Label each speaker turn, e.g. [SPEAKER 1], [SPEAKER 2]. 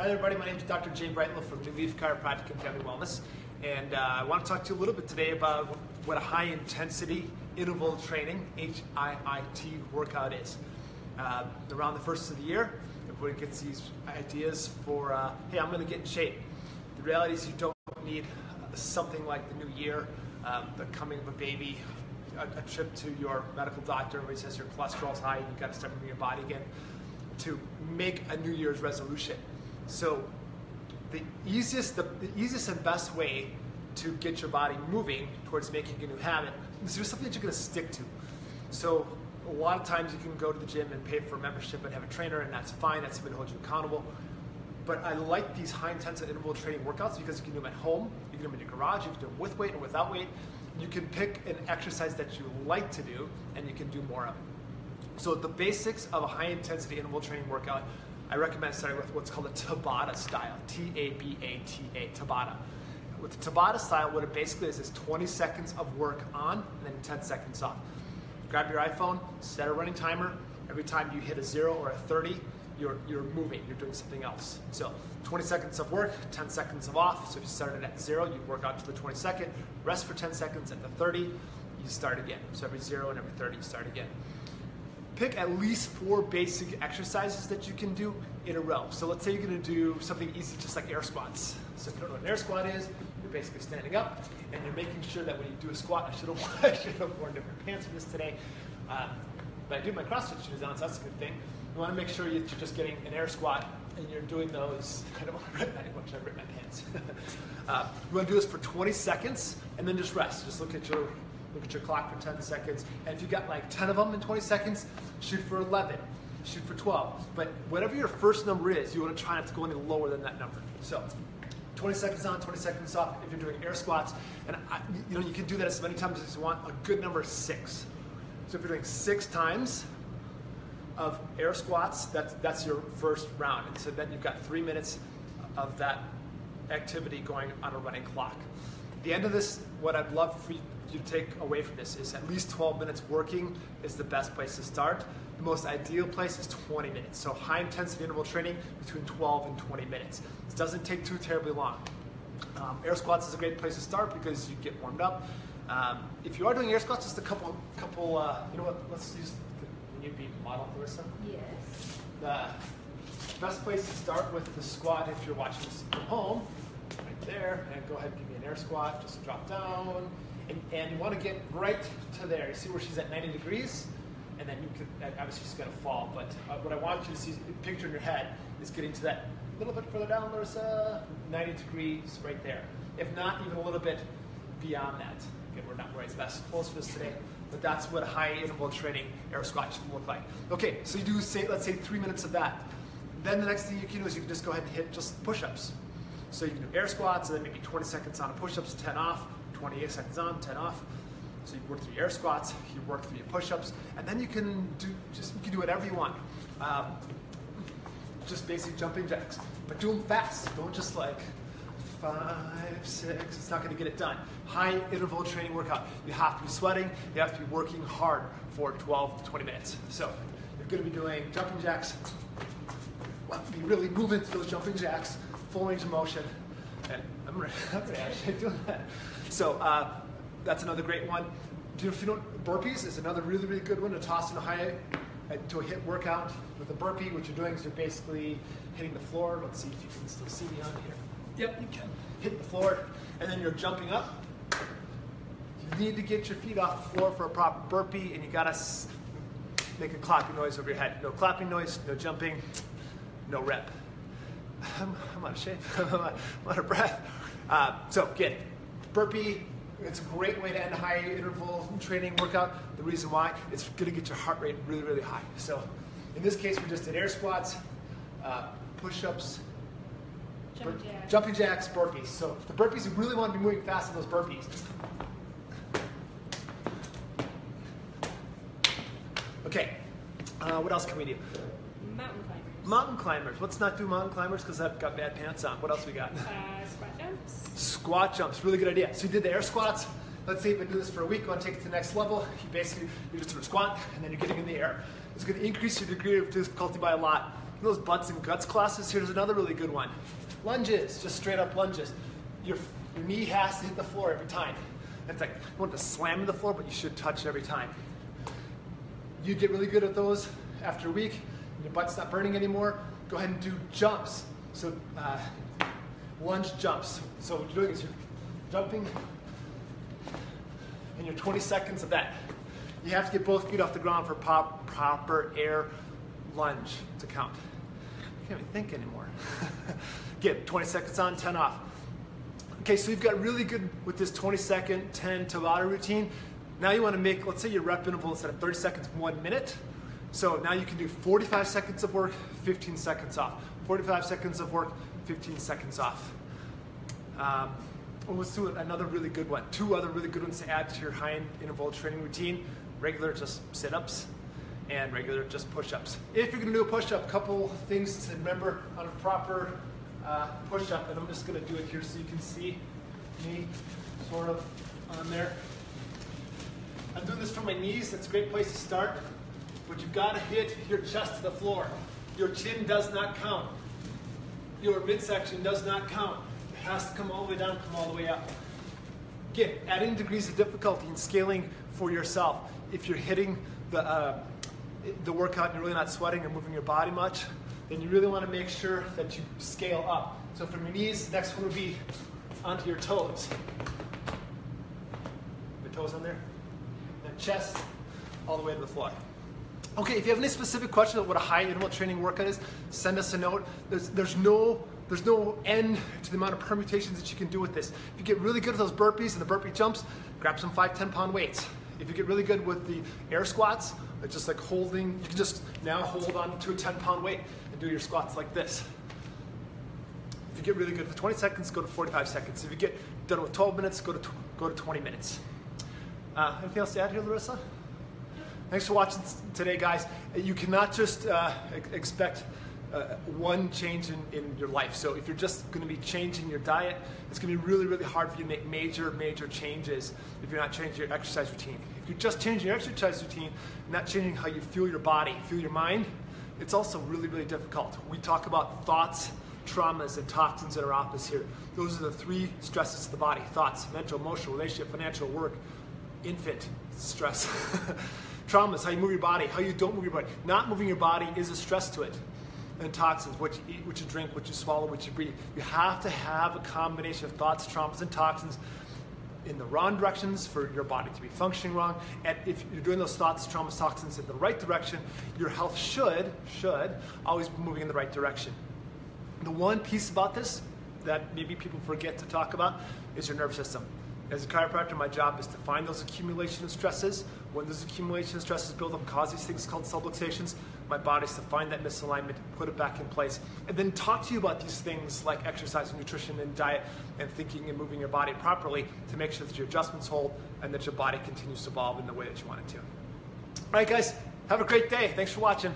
[SPEAKER 1] Hi everybody. My name is Dr. Jay Brightlow from New Leaf Chiropractic and Family Wellness. And uh, I want to talk to you a little bit today about what a high intensity interval training, HIIT, workout is. Uh, around the first of the year, everybody gets these ideas for, uh, hey, I'm going to get in shape. The reality is, you don't need something like the new year, um, the coming of a baby, a, a, trip to your medical doctor, everybody says your cholesterol's high, and you've got to start moving your body again, to make a New Year's resolution. So the easiest, the, the, easiest and best way to get your body moving towards making a new habit is do something that you're going to stick to. So a lot of times you can go to the gym and pay for a membership and have a trainer, and that's fine. That's somebody to hold you accountable. But I like these high intensity interval training workouts because you can do them at home, you can do them in your garage, you can do them with weight or without weight. You can pick an exercise that you like to do, and you can do more of it. So the basics of a high intensity interval training workout I recommend starting with what's called a Tabata style, T-A-B-A-T-A, Tabata. With the Tabata style, what it basically is is 20 seconds of work on and then 10 seconds off. Grab your iPhone, set a running timer. Every time you hit a zero or a 30, you're, you're moving, you're doing something else. So 20 seconds of work, 10 seconds of off. So if you started at zero, you work out to the 22nd, rest for 10 seconds at the 30, you start again. So every zero and every 30, you start again pick at least four basic exercises that you can do in a row. So let's say you're gonna do something easy, just like air squats. So if you don't know what an air squat is, you're basically standing up and you're making sure that when you do a squat, I should have, I should have worn different pants for this today. Um, but I do my CrossFit shoes on, so that's a good thing. You wanna make sure that you're just getting an air squat and you're doing those, I don't wanna rip much, I rip my pants. uh, you wanna do this for 20 seconds and then just rest. Just look at your Look at your clock for 10 seconds. And if you got like 10 of them in 20 seconds, shoot for 11, shoot for 12. But whatever your first number is, you want to try not to go any lower than that number. So 20 seconds on, 20 seconds off if you're doing air squats. And I, you know, you can do that as many times as you want. A good number is six. So if you're doing six times of air squats, that's, that's your first round. And so then you've got three minutes of that activity going on a running clock. At the end of this, what I'd love for you you take away from this is at least 12 minutes working is the best place to start. The most ideal place is 20 minutes. So high intensity interval training between 12 and 20 minutes. This doesn't take too terribly long. Um, air squats is a great place to start because you get warmed up. Um, if you are doing air squats, just a couple, couple. Uh, you know what? Let's use. Can you be model, Larissa?
[SPEAKER 2] Yes.
[SPEAKER 1] The best place to start with the squat if you're watching this from home, right there, and go ahead and give me an air squat. Just drop down and, and you want to get right to there. You see where she's at 90 degrees? And then you could, obviously she's going to fall, but uh, what I want you to see, picture in your head, is getting to that little bit further down, there's uh, 90 degrees right there. If not, even a little bit beyond that. Again, we're not where it's best close for this today, but that's what high interval training air squat should look like. Okay, so you do, say, let's say three minutes of that. Then the next thing you can do is you can just go ahead and hit just push-ups. So you can do air squats, and then maybe 20 seconds on a push-ups, 10 off, 28 seconds on, 10 off. So you work through your air squats, you work through your push-ups, and then you can do just you can do whatever you want. Um, just basic jumping jacks, but do them fast. Don't just like five, six. It's not going to get it done. High interval training workout. You have to be sweating. You have to be working hard for 12 to 20 minutes. So you're going to be doing jumping jacks. Be really moving through those jumping jacks, full range of motion. I'm to actually do that. So uh, that's another great one. If you don't, burpees is another really, really good one to toss in a high, uh, to a HIIT workout. With a burpee, what you're doing is you're basically hitting the floor. Let's see if you can still see me on here. Yep, you can. Hit the floor, and then you're jumping up. You need to get your feet off the floor for a proper burpee, and you gotta make a clapping noise over your head. No clapping noise, no jumping, no rep. I'm, I'm out of shape. I'm out of breath. Uh, so again, burpee, it's a great way to end a high interval training workout. The reason why, it's gonna get your heart rate really, really high. So in this case, we just did air squats, uh, push-ups,
[SPEAKER 2] jumping jacks.
[SPEAKER 1] jumping jacks, burpees. So the burpees, you really want to be moving fast in those burpees. Okay, uh, what else can we do?
[SPEAKER 2] Mountain.
[SPEAKER 1] Mountain climbers. Let's not do mountain climbers because I've got bad pants on. What else we got?
[SPEAKER 2] Uh, squat jumps.
[SPEAKER 1] Squat jumps, really good idea. So you did the air squats. Let's say you've been doing this for a week, you want to take it to the next level. You basically, you're just sort of squat and then you're getting in the air. It's going to increase your degree of difficulty by a lot. those butts and guts classes, here's another really good one. Lunges, just straight up lunges. Your, your knee has to hit the floor every time. It's like you want to slam the floor, but you should touch every time. You get really good at those after a week, your butt's not burning anymore. Go ahead and do jumps. So uh, lunge jumps. So what you're doing is you're jumping, and you're 20 seconds of that. You have to get both feet off the ground for pop, proper air lunge to count. I can't even think anymore. Get 20 seconds on, 10 off. Okay, so you've got really good with this 20 second, 10 Tabata routine. Now you want to make, let's say your rep interval instead of 30 seconds, one minute. So now you can do 45 seconds of work, 15 seconds off. 45 seconds of work, 15 seconds off. Um, let's do another really good one. Two other really good ones to add to your high-end interval training routine. Regular just sit-ups and regular just push-ups. If you're gonna do a push-up, a couple things to remember on a proper uh, push-up, and I'm just gonna do it here so you can see me sort of on there. I'm doing this for my knees, that's a great place to start, but you've gotta hit your chest to the floor. Your chin does not count. Your midsection does not count. It has to come all the way down, come all the way up. Again, adding degrees of difficulty and scaling for yourself. If you're hitting the, uh, the workout and you're really not sweating or moving your body much, then you really want to make sure that you scale up. So from your knees, next one would be onto your toes. Your toes on there. Then chest all the way to the floor. Okay, if you have any specific questions about what a high interval training workout is, send us a note. There's, there's no there's no end to the amount of permutations that you can do with this. If you get really good at those burpees and the burpee jumps, grab some five, 10 pound weights. If you get really good with the air squats, it's just like holding, you can just now hold on to a 10 pound weight and do your squats like this. If you get really good with 20 seconds, go to 45 seconds. If you get done with 12 minutes, go to, go to 20 minutes. Uh, anything else to add here, Larissa? Thanks for watching today, guys. You cannot just uh, expect uh, one change in, in your life. So if you're just going to be changing your diet, it's going to be really, really hard for you to make major, major changes if you're not changing your exercise routine. If you're just changing your exercise routine, not changing how you feel your body, feel your mind, it's also really, really difficult. We talk about thoughts, traumas, and toxins in our office here. Those are the three stresses to the body thoughts, mental, emotional, relationship, financial, work, infant stress. traumas, how you move your body, how you don't move your body. Not moving your body is a stress to it and toxins, what you eat, what you drink, what you swallow, what you breathe. You have to have a combination of thoughts, traumas, and toxins in the wrong directions for your body to be functioning wrong. And if you're doing those thoughts, traumas, toxins in the right direction, your health should, should always be moving in the right direction. The one piece about this that maybe people forget to talk about is your nervous system. As a chiropractor, my job is to find those accumulation of stresses. When those accumulation of stresses build up, cause these things called subluxations, my body is to find that misalignment, put it back in place, and then talk to you about these things like exercise and nutrition and diet and thinking and moving your body properly to make sure that your adjustments hold and that your body continues to evolve in the way that you want it to. All right, guys, have a great day. Thanks for watching.